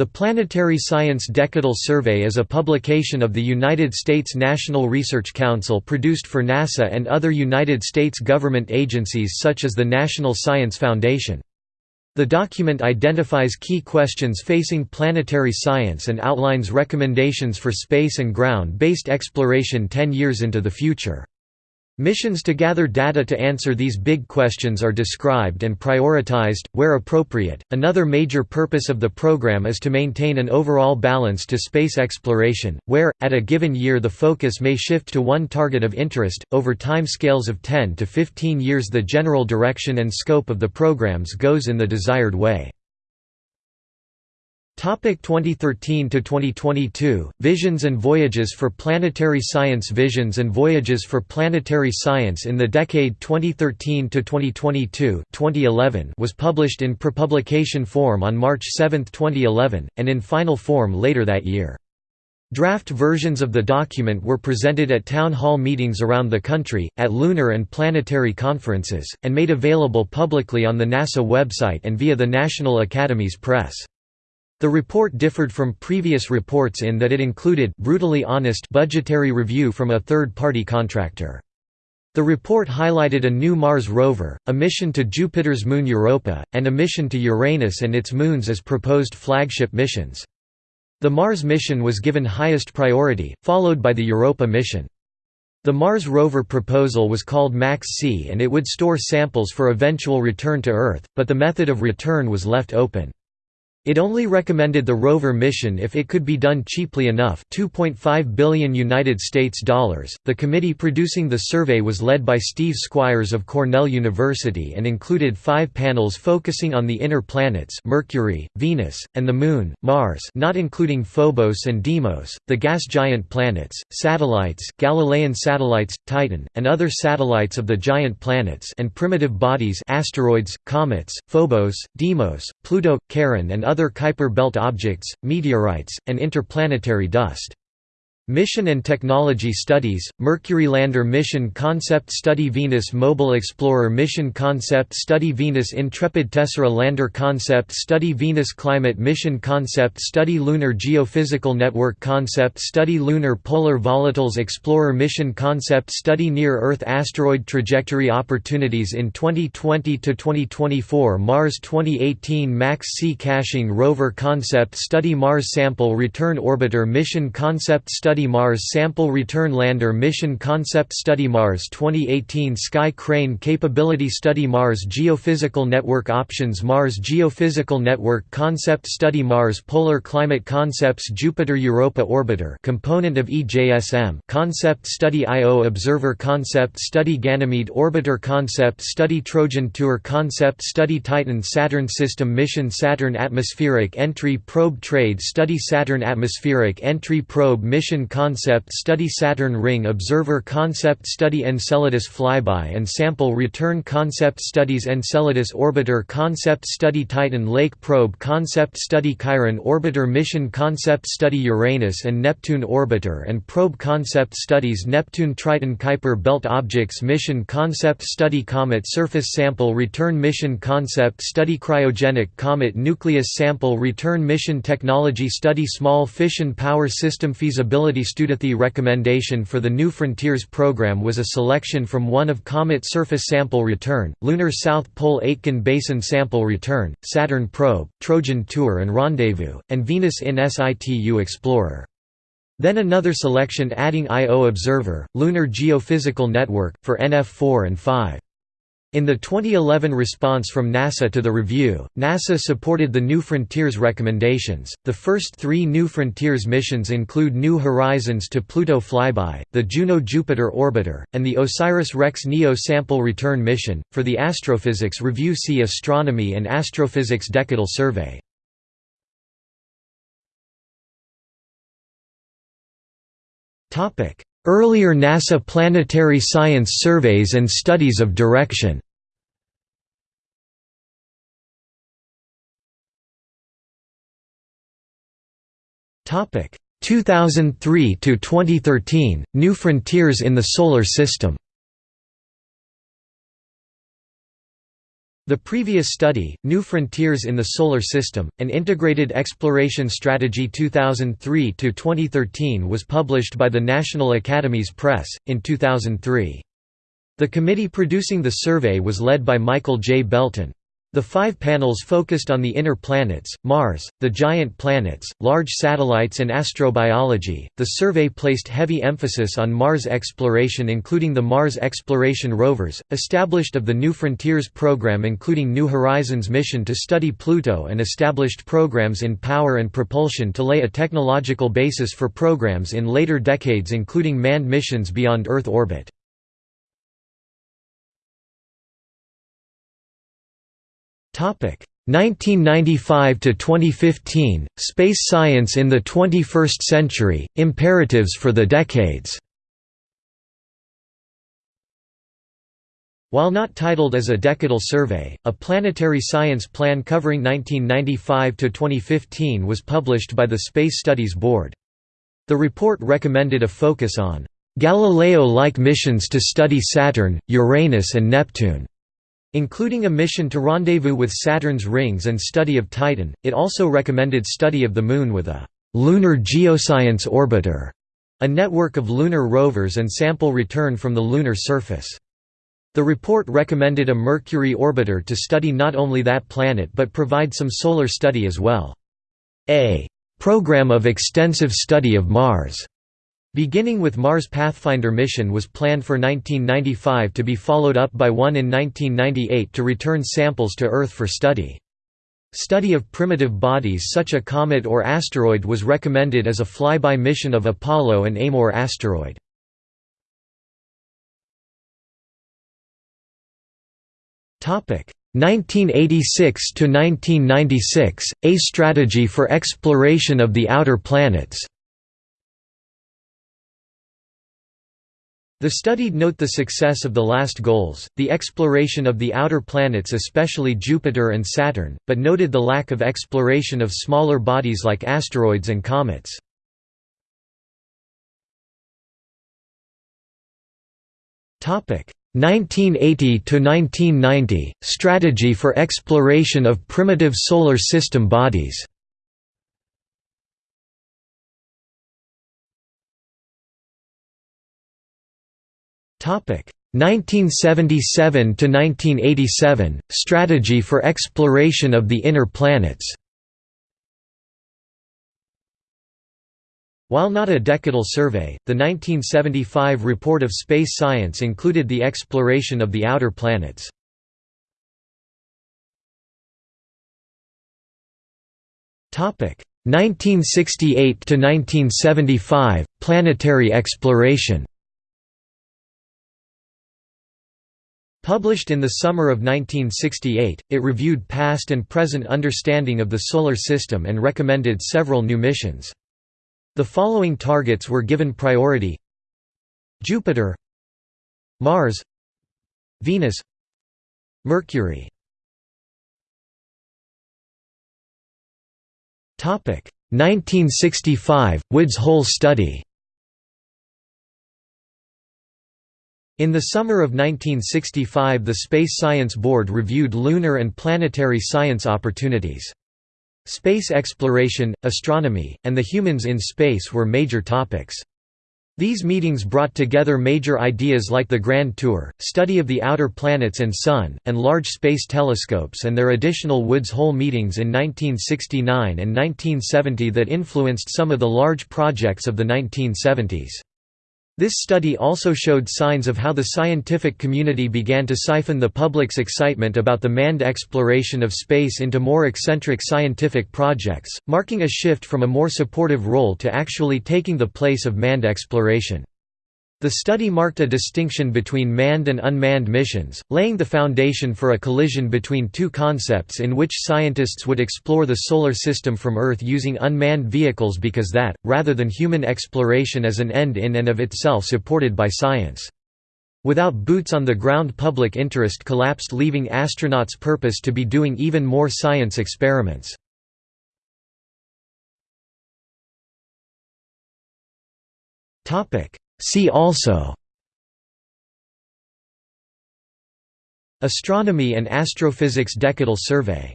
The Planetary Science Decadal Survey is a publication of the United States National Research Council produced for NASA and other United States government agencies such as the National Science Foundation. The document identifies key questions facing planetary science and outlines recommendations for space and ground-based exploration 10 years into the future. Missions to gather data to answer these big questions are described and prioritized, where appropriate. Another major purpose of the program is to maintain an overall balance to space exploration, where, at a given year, the focus may shift to one target of interest. Over time scales of 10 to 15 years, the general direction and scope of the programs goes in the desired way. Topic 2013 to 2022 Visions and Voyages for Planetary Science Visions and Voyages for Planetary Science in the decade 2013 to 2022 2011 was published in prepublication form on March 7, 2011 and in final form later that year. Draft versions of the document were presented at town hall meetings around the country, at lunar and planetary conferences, and made available publicly on the NASA website and via the National Academies Press. The report differed from previous reports in that it included brutally honest budgetary review from a third-party contractor. The report highlighted a new Mars rover, a mission to Jupiter's moon Europa, and a mission to Uranus and its moons as proposed flagship missions. The Mars mission was given highest priority, followed by the Europa mission. The Mars rover proposal was called MAX-C and it would store samples for eventual return to Earth, but the method of return was left open. It only recommended the rover mission if it could be done cheaply enough 2.5 billion United States dollars. The committee producing the survey was led by Steve Squyres of Cornell University and included five panels focusing on the inner planets Mercury, Venus, and the Moon, Mars not including Phobos and Deimos, the gas giant planets, satellites, Galilean satellites, Titan, and other satellites of the giant planets and primitive bodies asteroids, comets, Phobos, Deimos, Pluto, Charon and other Kuiper belt objects, meteorites, and interplanetary dust. Mission and Technology Studies, Mercury Lander Mission Concept Study Venus Mobile Explorer Mission Concept Study Venus Intrepid Tessera Lander Concept Study Venus Climate Mission Concept Study Lunar Geophysical Network Concept Study Lunar Polar Volatiles Explorer Mission Concept Study Near-Earth Asteroid Trajectory Opportunities in 2020–2024 Mars 2018 MAX-C Caching Rover Concept Study Mars Sample Return Orbiter Mission Concept Study Study Mars Sample Return Lander Mission Concept Study Mars 2018 Sky Crane Capability Study Mars Geophysical Network Options Mars Geophysical Network Concept Study Mars Polar Climate Concepts Jupiter Europa Orbiter component of EJSM Concept Study Io Observer Concept Study Ganymede Orbiter Concept Study Trojan Tour Concept Study Titan Saturn System Mission Saturn Atmospheric Entry Probe Trade Study Saturn Atmospheric Entry Probe Mission Concept Study Saturn Ring Observer Concept Study Enceladus Flyby and Sample Return Concept Studies Enceladus Orbiter Concept Study Titan Lake Probe Concept Study Chiron Orbiter Mission Concept Study Uranus and Neptune Orbiter and Probe Concept Studies Neptune Triton Kuiper Belt Objects Mission Concept Study Comet Surface Sample Return Mission Concept Study Cryogenic Comet Nucleus Sample Return Mission Technology Study Small Fission Power System Feasibility Studithi recommendation for the New Frontiers program was a selection from one of Comet Surface Sample Return, Lunar South Pole Aitken Basin Sample Return, Saturn Probe, Trojan Tour and Rendezvous, and Venus in situ Explorer. Then another selection adding IO Observer, Lunar Geophysical Network, for NF4 and 5. In the 2011 response from NASA to the review, NASA supported the New Frontiers recommendations. The first three New Frontiers missions include New Horizons to Pluto flyby, the Juno Jupiter orbiter, and the OSIRIS REx NEO sample return mission. For the astrophysics review, see Astronomy and Astrophysics Decadal Survey. Earlier NASA planetary science surveys and studies of direction. Topic. 2003 to 2013 New Frontiers in the Solar System The previous study, New Frontiers in the Solar System, an Integrated Exploration Strategy 2003–2013 was published by the National Academies Press, in 2003. The committee producing the survey was led by Michael J. Belton. The five panels focused on the inner planets, Mars, the giant planets, large satellites, and astrobiology. The survey placed heavy emphasis on Mars exploration, including the Mars exploration rovers, established of the New Frontiers program, including New Horizons mission to study Pluto, and established programs in power and propulsion to lay a technological basis for programs in later decades, including manned missions beyond Earth orbit. 1995 to 2015 Space Science in the 21st Century Imperatives for the Decades While not titled as a decadal survey, a planetary science plan covering 1995 to 2015 was published by the Space Studies Board. The report recommended a focus on Galileo-like missions to study Saturn, Uranus and Neptune. Including a mission to rendezvous with Saturn's rings and study of Titan, it also recommended study of the Moon with a «lunar geoscience orbiter», a network of lunar rovers and sample return from the lunar surface. The report recommended a Mercury orbiter to study not only that planet but provide some solar study as well. A «program of extensive study of Mars» Beginning with Mars Pathfinder mission was planned for 1995 to be followed up by one in 1998 to return samples to Earth for study. Study of primitive bodies such a comet or asteroid was recommended as a flyby mission of Apollo and Amor asteroid. Topic 1986 to 1996 A strategy for exploration of the outer planets. The studied note the success of the last goals, the exploration of the outer planets especially Jupiter and Saturn, but noted the lack of exploration of smaller bodies like asteroids and comets. Topic 1980 to 1990 Strategy for exploration of primitive solar system bodies. 1977 to 1987 Strategy for exploration of the inner planets. While not a decadal survey, the 1975 report of space science included the exploration of the outer planets. Topic 1968 to 1975 Planetary exploration. Published in the summer of 1968, it reviewed past and present understanding of the Solar System and recommended several new missions. The following targets were given priority. Jupiter Mars Venus Mercury. Topic 1965 Woods Hole study In the summer of 1965 the Space Science Board reviewed lunar and planetary science opportunities. Space exploration, astronomy, and the humans in space were major topics. These meetings brought together major ideas like the Grand Tour, study of the outer planets and Sun, and large space telescopes and their additional Woods Hole meetings in 1969 and 1970 that influenced some of the large projects of the 1970s. This study also showed signs of how the scientific community began to siphon the public's excitement about the manned exploration of space into more eccentric scientific projects, marking a shift from a more supportive role to actually taking the place of manned exploration. The study marked a distinction between manned and unmanned missions, laying the foundation for a collision between two concepts in which scientists would explore the Solar System from Earth using unmanned vehicles because that, rather than human exploration as an end in and of itself supported by science. Without boots on the ground public interest collapsed leaving astronauts' purpose to be doing even more science experiments. Topic See also Astronomy and Astrophysics Decadal Survey